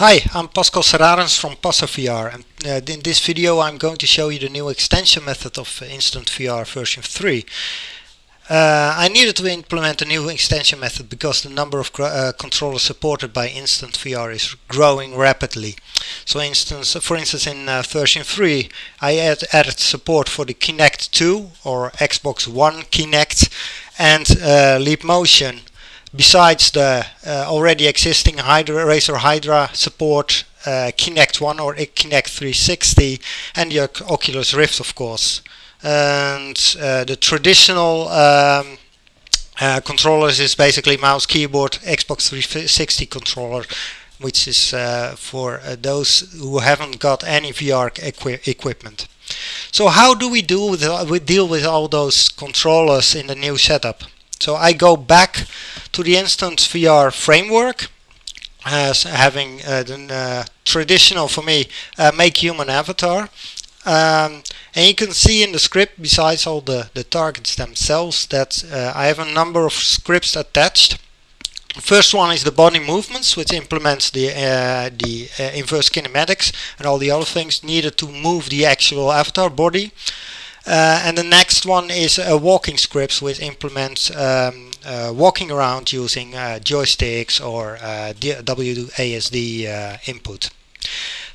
Hi, I'm Pascal Serrarens from Passer VR and uh, in this video I'm going to show you the new extension method of Instant VR version 3. Uh, I needed to implement a new extension method because the number of uh, controllers supported by Instant VR is growing rapidly. So instance, for instance in uh, version 3 I add, added support for the Kinect 2 or Xbox One Kinect and uh, Leap Motion besides the uh, already existing Hydra, Razer Hydra support, uh, Kinect 1 or Kinect 360 and the Oculus Rift of course. And uh, the traditional um, uh, controllers is basically mouse, keyboard, Xbox 360 controller which is uh, for uh, those who haven't got any VR equi equipment. So how do we with, we deal with all those controllers in the new setup? So I go back to the Instant VR framework as having uh, the uh, traditional for me uh, MakeHuman avatar. Um, and you can see in the script besides all the, the targets themselves that uh, I have a number of scripts attached. First one is the body movements which implements the, uh, the uh, inverse kinematics and all the other things needed to move the actual avatar body uh, and the next one is a walking scripts which implements um, uh, walking around using uh, joysticks or WASD input.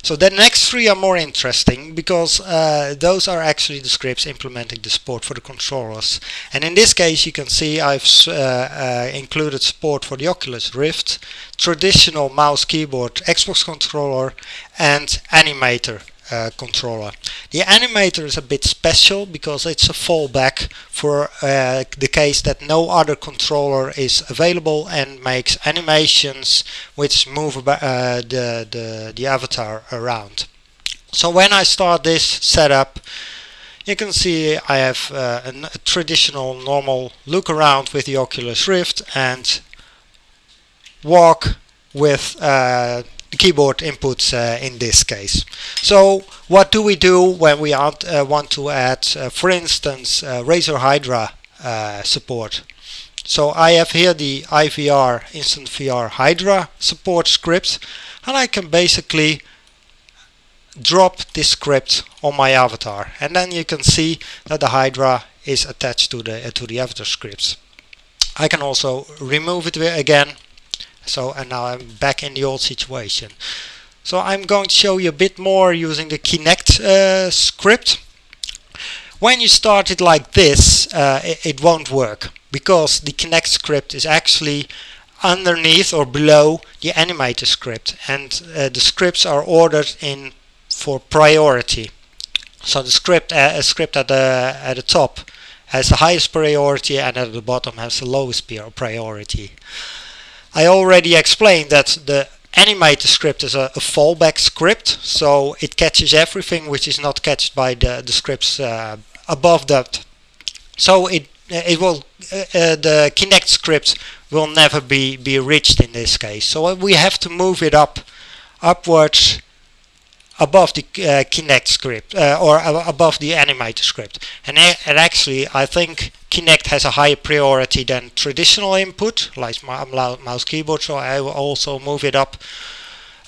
So the next three are more interesting because uh, those are actually the scripts implementing the support for the controllers. And in this case you can see I've uh, uh, included support for the Oculus Rift, traditional mouse keyboard Xbox controller and animator uh, controller. The animator is a bit special because it's a fallback for uh, the case that no other controller is available and makes animations which move uh, the, the, the avatar around. So when I start this setup you can see I have uh, a, a traditional normal look around with the Oculus Rift and walk with uh, keyboard inputs uh, in this case. So what do we do when we uh, want to add, uh, for instance, uh, Razer Hydra uh, support? So I have here the IVR Instant VR Hydra support script and I can basically drop this script on my avatar and then you can see that the Hydra is attached to the to the avatar scripts. I can also remove it again so and now I'm back in the old situation. So I'm going to show you a bit more using the Kinect uh, script. When you start it like this uh, it, it, won't work because the Kinect script is actually underneath or below the animator script and uh, the scripts are ordered in for priority. So the script uh, script at the at the top has the highest priority and at the bottom has the lowest priority I already explained that the animate script is a, a, fallback script so it catches everything which is not catched by the, the scripts uh, above that. So it it will uh, uh, the Kinect script will never be be reached in this case. So we have to move it up upwards above the uh, Kinect script uh, or above the animator script. And, and actually I think Kinect has a higher priority than traditional input like mouse keyboard so I will also move it up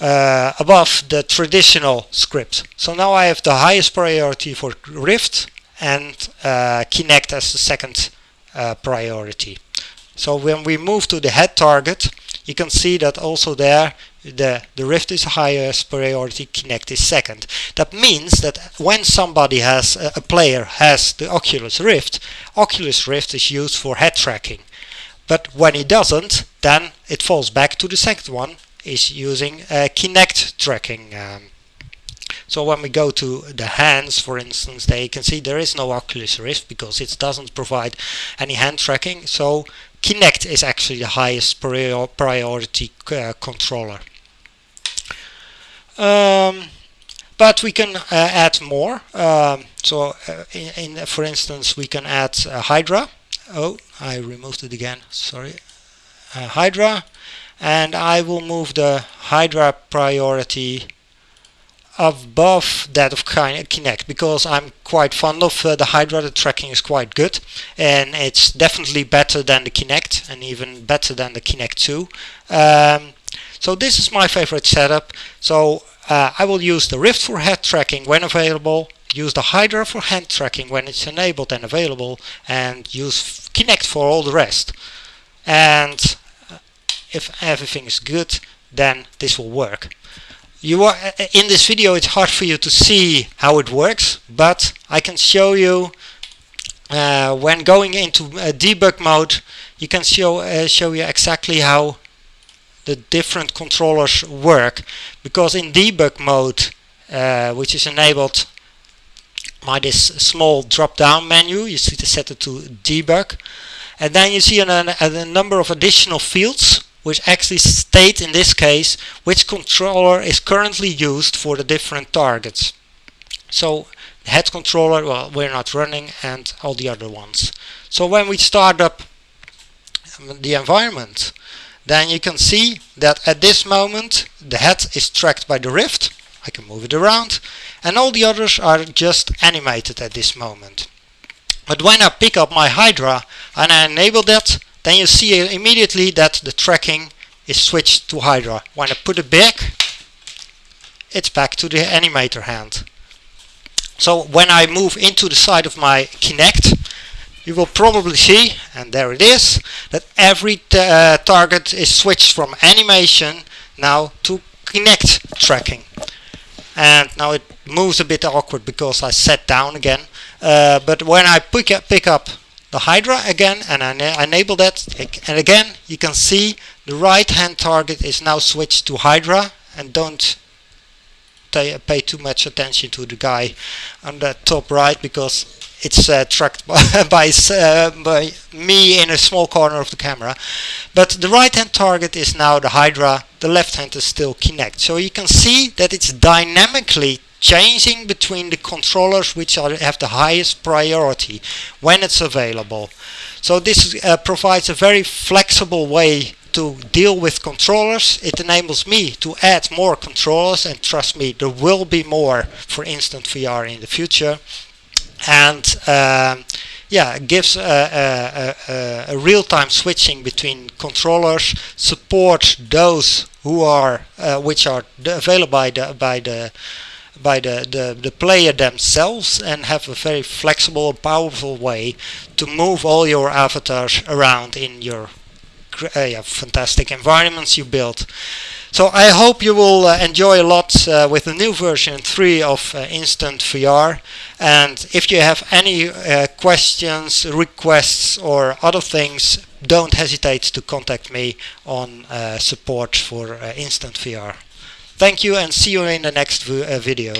uh, above the traditional script so now I have the highest priority for Rift and uh, Kinect as the second uh, priority. So when we move to the head target you can see that also there the, the Rift is highest priority, Kinect is second. That means that when somebody has, a, player has the Oculus Rift, Oculus Rift is used for head tracking. But when it doesn't, then it falls back to the second one, is using uh, Kinect tracking. Um, so when we go to the hands, for instance, there you can see there is no Oculus Rift because it doesn't provide any hand tracking. So Kinect is actually the highest priority uh, controller. Um, but we can uh, add more. Um, so uh, in, in, for instance, we can add Hydra. Oh, I removed it again. Sorry. Uh, Hydra. And I will move the Hydra priority above that of Kinect because I'm quite fond of uh, the Hydra. The tracking is quite good and it's definitely better than the Kinect and even better than the Kinect 2. Um, So this is my favorite setup. So uh, I will use the Rift for head tracking when available, use the Hydra for hand tracking when it's enabled and available, and use Kinect for all the rest. And uh, if everything is good, then this will work. You are uh, in this video it's hard for you to see how it works, but I can show you uh, when going into debug mode you can show uh, show you exactly how the different controllers work because in debug mode uh, which is enabled by this small drop down menu you see to set it to debug. And then you see an, an, a number of additional fields which actually state in this case which controller is currently used for the different targets. So head controller well we're not running and all the other ones. So when we start up the environment then you can see that at this moment the head is tracked by the rift. I can move it around. And all the others are just animated at this moment. But when I pick up my Hydra and I enable that then you see immediately that the tracking is switched to Hydra. When I put it back it's back to the animator hand. So when I move into the side of my Kinect you will probably see, and there it is, that every uh, target is switched from animation now to Kinect tracking. And now it moves a bit awkward because I sat down again. Uh, but when I pick up, pick up the Hydra again and I enable that, and again you can see the right hand target is now switched to Hydra and don't pay too much attention to the guy on the top right because it's uh, tracked by, uh, by, me in a small corner of the camera. But the right hand target is now the Hydra, the left hand is still Kinect. So you can see that it's dynamically changing between the controllers which are, have the highest priority when it's available. So this uh, provides a very flexible way to deal with controllers. It enables me to add more controllers and trust me there will be more for Instant VR in the future and um, yeah, gives a, a, a, a real-time switching between controllers, support those who are uh, which are available by the by the by the, the, the player themselves and have a very flexible powerful way to move all your avatars around in your yeah, fantastic environments you built. So I hope you will uh, enjoy a lot uh, with the new version 3 of uh, Instant VR and if you have any uh, questions, requests or other things don't hesitate to contact me on uh, support for uh, Instant VR. Thank you and see you in the next video.